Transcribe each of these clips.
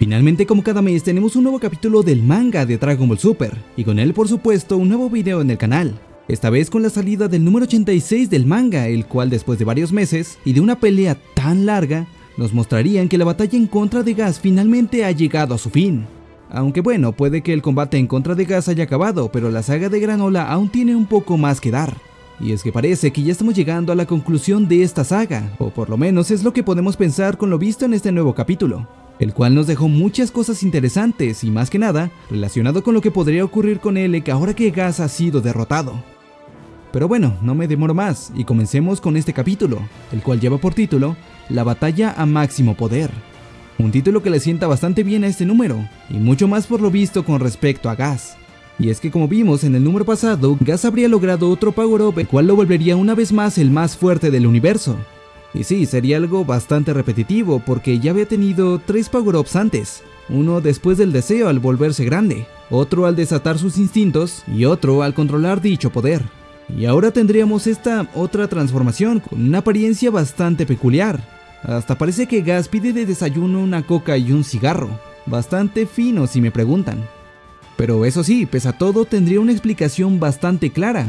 Finalmente como cada mes tenemos un nuevo capítulo del manga de Dragon Ball Super, y con él por supuesto un nuevo video en el canal. Esta vez con la salida del número 86 del manga, el cual después de varios meses y de una pelea tan larga, nos mostrarían que la batalla en contra de Gas finalmente ha llegado a su fin. Aunque bueno, puede que el combate en contra de Gas haya acabado, pero la saga de Granola aún tiene un poco más que dar. Y es que parece que ya estamos llegando a la conclusión de esta saga, o por lo menos es lo que podemos pensar con lo visto en este nuevo capítulo el cual nos dejó muchas cosas interesantes y más que nada relacionado con lo que podría ocurrir con Elec ahora que Gas ha sido derrotado. Pero bueno, no me demoro más y comencemos con este capítulo, el cual lleva por título La batalla a máximo poder. Un título que le sienta bastante bien a este número, y mucho más por lo visto con respecto a Gas. Y es que como vimos en el número pasado, Gas habría logrado otro Power-Up el cual lo volvería una vez más el más fuerte del universo, y sí, sería algo bastante repetitivo porque ya había tenido tres power-ups antes, uno después del deseo al volverse grande, otro al desatar sus instintos y otro al controlar dicho poder. Y ahora tendríamos esta otra transformación con una apariencia bastante peculiar. Hasta parece que Gas pide de desayuno una coca y un cigarro, bastante fino si me preguntan. Pero eso sí, pese a todo tendría una explicación bastante clara,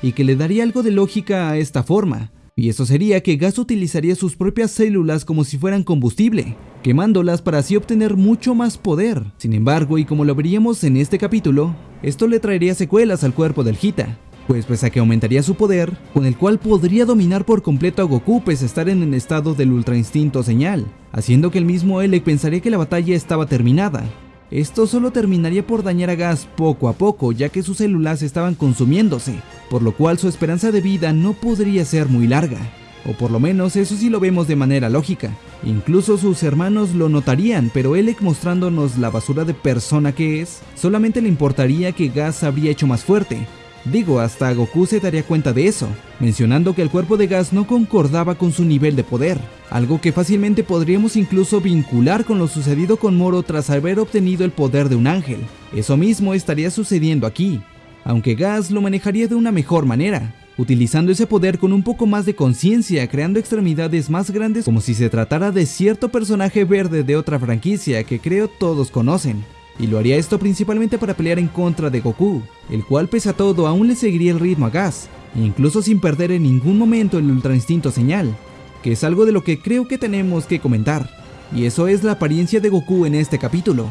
y que le daría algo de lógica a esta forma, y eso sería que Gas utilizaría sus propias células como si fueran combustible, quemándolas para así obtener mucho más poder. Sin embargo, y como lo veríamos en este capítulo, esto le traería secuelas al cuerpo del Hita, pues pese a que aumentaría su poder, con el cual podría dominar por completo a Goku pese a estar en el estado del Ultra Instinto Señal, haciendo que el mismo Elec pensaría que la batalla estaba terminada, esto solo terminaría por dañar a Gas poco a poco, ya que sus células estaban consumiéndose, por lo cual su esperanza de vida no podría ser muy larga. O por lo menos eso sí lo vemos de manera lógica. Incluso sus hermanos lo notarían, pero Elec mostrándonos la basura de persona que es, solamente le importaría que Gas habría hecho más fuerte, Digo, hasta Goku se daría cuenta de eso, mencionando que el cuerpo de Gas no concordaba con su nivel de poder, algo que fácilmente podríamos incluso vincular con lo sucedido con Moro tras haber obtenido el poder de un ángel. Eso mismo estaría sucediendo aquí, aunque Gas lo manejaría de una mejor manera, utilizando ese poder con un poco más de conciencia, creando extremidades más grandes como si se tratara de cierto personaje verde de otra franquicia que creo todos conocen y lo haría esto principalmente para pelear en contra de Goku, el cual pese a todo aún le seguiría el ritmo a Gas, incluso sin perder en ningún momento el Ultra Instinto Señal, que es algo de lo que creo que tenemos que comentar, y eso es la apariencia de Goku en este capítulo.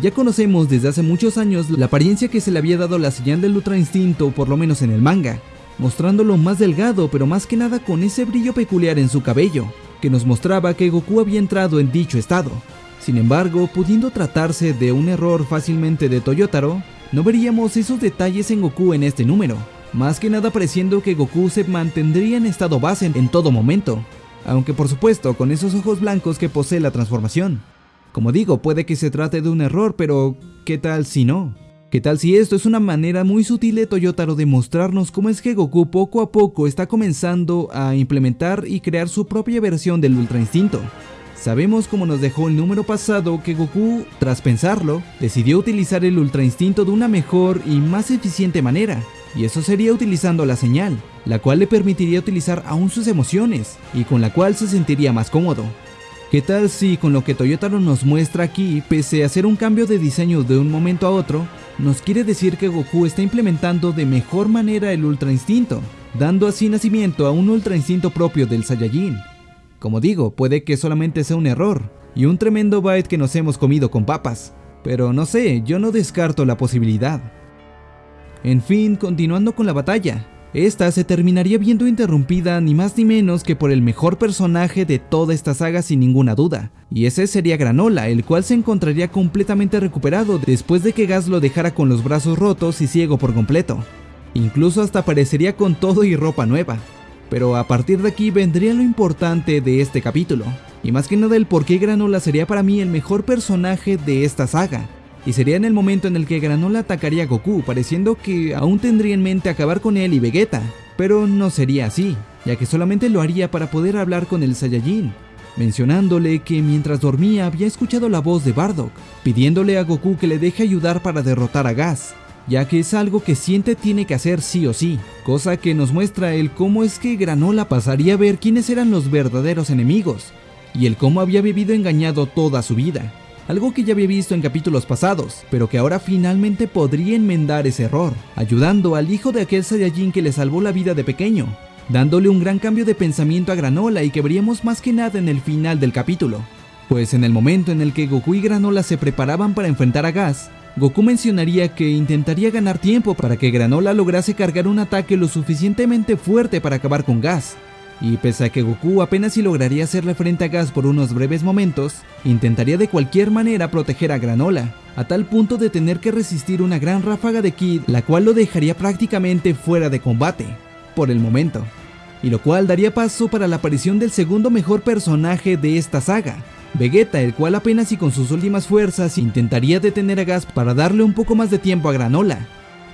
Ya conocemos desde hace muchos años la apariencia que se le había dado la señal del Ultra Instinto, por lo menos en el manga, mostrándolo más delgado pero más que nada con ese brillo peculiar en su cabello, que nos mostraba que Goku había entrado en dicho estado. Sin embargo, pudiendo tratarse de un error fácilmente de Toyotaro, no veríamos esos detalles en Goku en este número, más que nada pareciendo que Goku se mantendría en estado base en todo momento, aunque por supuesto con esos ojos blancos que posee la transformación. Como digo, puede que se trate de un error, pero ¿qué tal si no? ¿Qué tal si esto es una manera muy sutil de Toyotaro de mostrarnos cómo es que Goku poco a poco está comenzando a implementar y crear su propia versión del Ultra Instinto? Sabemos como nos dejó el número pasado que Goku, tras pensarlo, decidió utilizar el Ultra Instinto de una mejor y más eficiente manera, y eso sería utilizando la señal, la cual le permitiría utilizar aún sus emociones, y con la cual se sentiría más cómodo. ¿Qué tal si con lo que Toyotaro nos muestra aquí, pese a hacer un cambio de diseño de un momento a otro, nos quiere decir que Goku está implementando de mejor manera el Ultra Instinto, dando así nacimiento a un Ultra Instinto propio del Saiyajin, como digo, puede que solamente sea un error, y un tremendo bite que nos hemos comido con papas, pero no sé, yo no descarto la posibilidad. En fin, continuando con la batalla, esta se terminaría viendo interrumpida ni más ni menos que por el mejor personaje de toda esta saga sin ninguna duda, y ese sería Granola, el cual se encontraría completamente recuperado después de que Gas lo dejara con los brazos rotos y ciego por completo. Incluso hasta aparecería con todo y ropa nueva pero a partir de aquí vendría lo importante de este capítulo, y más que nada el por qué Granola sería para mí el mejor personaje de esta saga, y sería en el momento en el que Granola atacaría a Goku, pareciendo que aún tendría en mente acabar con él y Vegeta, pero no sería así, ya que solamente lo haría para poder hablar con el Saiyajin, mencionándole que mientras dormía había escuchado la voz de Bardock, pidiéndole a Goku que le deje ayudar para derrotar a Gas, ya que es algo que siente tiene que hacer sí o sí, cosa que nos muestra el cómo es que Granola pasaría a ver quiénes eran los verdaderos enemigos, y el cómo había vivido engañado toda su vida, algo que ya había visto en capítulos pasados, pero que ahora finalmente podría enmendar ese error, ayudando al hijo de aquel Saiyajin que le salvó la vida de pequeño, dándole un gran cambio de pensamiento a Granola y que veríamos más que nada en el final del capítulo. Pues en el momento en el que Goku y Granola se preparaban para enfrentar a Gas, Goku mencionaría que intentaría ganar tiempo para que Granola lograse cargar un ataque lo suficientemente fuerte para acabar con Gas. Y pese a que Goku apenas si lograría hacerle frente a Gas por unos breves momentos, intentaría de cualquier manera proteger a Granola, a tal punto de tener que resistir una gran ráfaga de Kid, la cual lo dejaría prácticamente fuera de combate, por el momento. Y lo cual daría paso para la aparición del segundo mejor personaje de esta saga, Vegeta, el cual apenas y con sus últimas fuerzas intentaría detener a Gas para darle un poco más de tiempo a Granola.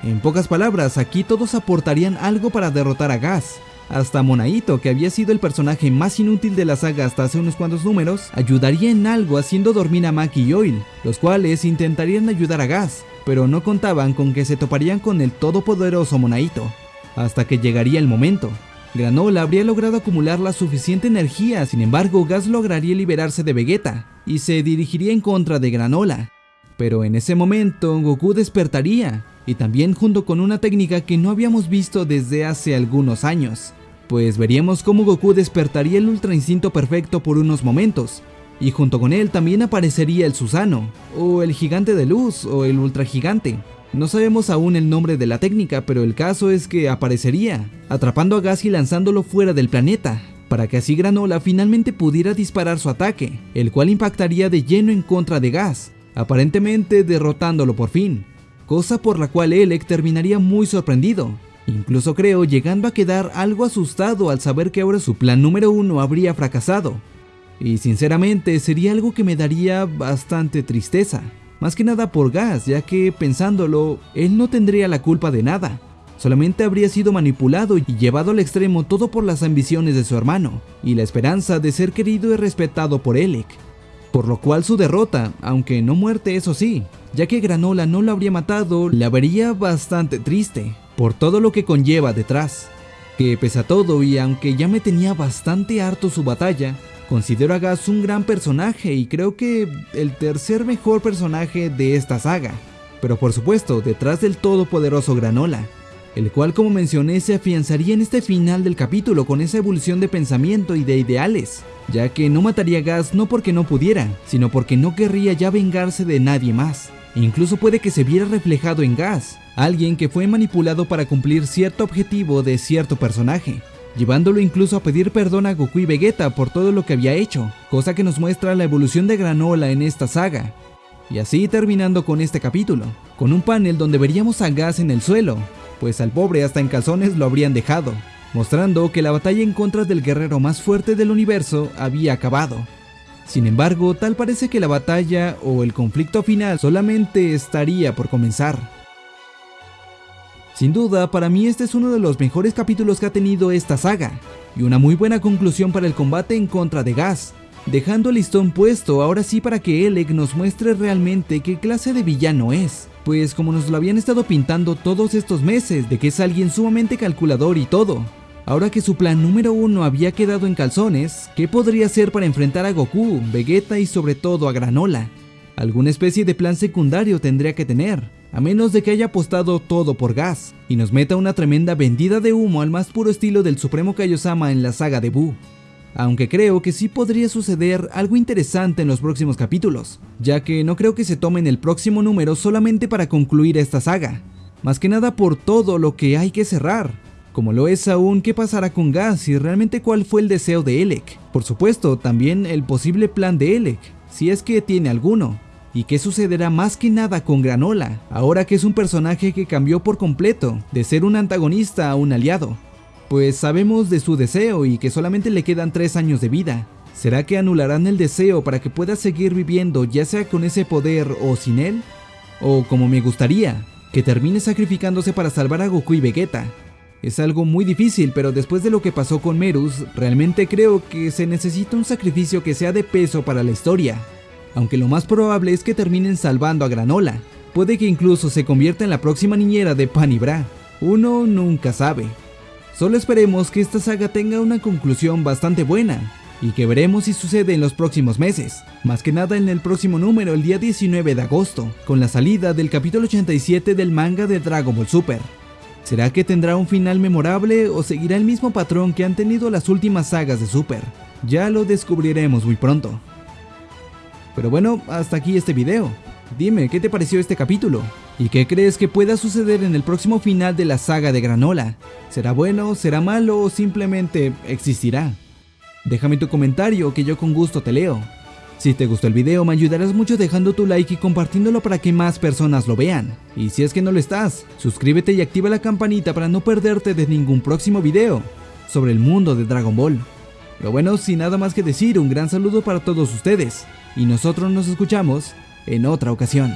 En pocas palabras, aquí todos aportarían algo para derrotar a Gas. Hasta Monaito, que había sido el personaje más inútil de la saga hasta hace unos cuantos números, ayudaría en algo haciendo dormir a Maki y Oil, los cuales intentarían ayudar a Gas, pero no contaban con que se toparían con el todopoderoso Monaito, hasta que llegaría el momento. Granola habría logrado acumular la suficiente energía, sin embargo Gas lograría liberarse de Vegeta y se dirigiría en contra de Granola. Pero en ese momento Goku despertaría, y también junto con una técnica que no habíamos visto desde hace algunos años, pues veríamos cómo Goku despertaría el Ultra Instinto Perfecto por unos momentos, y junto con él también aparecería el Susano, o el Gigante de Luz, o el Ultra Gigante, no sabemos aún el nombre de la técnica, pero el caso es que aparecería, atrapando a Gas y lanzándolo fuera del planeta, para que así Granola finalmente pudiera disparar su ataque, el cual impactaría de lleno en contra de Gas, aparentemente derrotándolo por fin, cosa por la cual Elec terminaría muy sorprendido, incluso creo llegando a quedar algo asustado al saber que ahora su plan número uno habría fracasado, y sinceramente sería algo que me daría bastante tristeza. Más que nada por Gas, ya que pensándolo, él no tendría la culpa de nada. Solamente habría sido manipulado y llevado al extremo todo por las ambiciones de su hermano, y la esperanza de ser querido y respetado por Elec. Por lo cual su derrota, aunque no muerte eso sí, ya que Granola no lo habría matado, la vería bastante triste, por todo lo que conlleva detrás. Que pese a todo y aunque ya me tenía bastante harto su batalla, Considero a Gas un gran personaje y creo que el tercer mejor personaje de esta saga. Pero por supuesto, detrás del todopoderoso Granola, el cual como mencioné se afianzaría en este final del capítulo con esa evolución de pensamiento y de ideales, ya que no mataría a Gas no porque no pudiera, sino porque no querría ya vengarse de nadie más. Incluso puede que se viera reflejado en Gas, alguien que fue manipulado para cumplir cierto objetivo de cierto personaje, llevándolo incluso a pedir perdón a Goku y Vegeta por todo lo que había hecho, cosa que nos muestra la evolución de Granola en esta saga. Y así terminando con este capítulo, con un panel donde veríamos a Gas en el suelo, pues al pobre hasta en calzones lo habrían dejado, mostrando que la batalla en contra del guerrero más fuerte del universo había acabado. Sin embargo, tal parece que la batalla o el conflicto final solamente estaría por comenzar. Sin duda, para mí este es uno de los mejores capítulos que ha tenido esta saga, y una muy buena conclusión para el combate en contra de Gas, dejando el listón puesto ahora sí para que Elec nos muestre realmente qué clase de villano es, pues como nos lo habían estado pintando todos estos meses de que es alguien sumamente calculador y todo. Ahora que su plan número uno había quedado en calzones, ¿qué podría hacer para enfrentar a Goku, Vegeta y sobre todo a Granola? Alguna especie de plan secundario tendría que tener, a menos de que haya apostado todo por gas, y nos meta una tremenda vendida de humo al más puro estilo del Supremo Kaiosama en la saga de Buu. Aunque creo que sí podría suceder algo interesante en los próximos capítulos, ya que no creo que se tomen el próximo número solamente para concluir esta saga, más que nada por todo lo que hay que cerrar, como lo es aún qué pasará con Gas y realmente cuál fue el deseo de Elec. Por supuesto, también el posible plan de Elec, si es que tiene alguno, ¿Y qué sucederá más que nada con Granola, ahora que es un personaje que cambió por completo, de ser un antagonista a un aliado? Pues sabemos de su deseo y que solamente le quedan 3 años de vida. ¿Será que anularán el deseo para que pueda seguir viviendo ya sea con ese poder o sin él? O como me gustaría, que termine sacrificándose para salvar a Goku y Vegeta. Es algo muy difícil, pero después de lo que pasó con Merus, realmente creo que se necesita un sacrificio que sea de peso para la historia aunque lo más probable es que terminen salvando a Granola. Puede que incluso se convierta en la próxima niñera de Pan y Bra. Uno nunca sabe. Solo esperemos que esta saga tenga una conclusión bastante buena, y que veremos si sucede en los próximos meses, más que nada en el próximo número el día 19 de agosto, con la salida del capítulo 87 del manga de Dragon Ball Super. ¿Será que tendrá un final memorable o seguirá el mismo patrón que han tenido las últimas sagas de Super? Ya lo descubriremos muy pronto. Pero bueno, hasta aquí este video. Dime, ¿qué te pareció este capítulo? ¿Y qué crees que pueda suceder en el próximo final de la saga de Granola? ¿Será bueno, será malo o simplemente existirá? Déjame tu comentario que yo con gusto te leo. Si te gustó el video me ayudarás mucho dejando tu like y compartiéndolo para que más personas lo vean. Y si es que no lo estás, suscríbete y activa la campanita para no perderte de ningún próximo video sobre el mundo de Dragon Ball. Lo bueno, sin nada más que decir, un gran saludo para todos ustedes, y nosotros nos escuchamos en otra ocasión.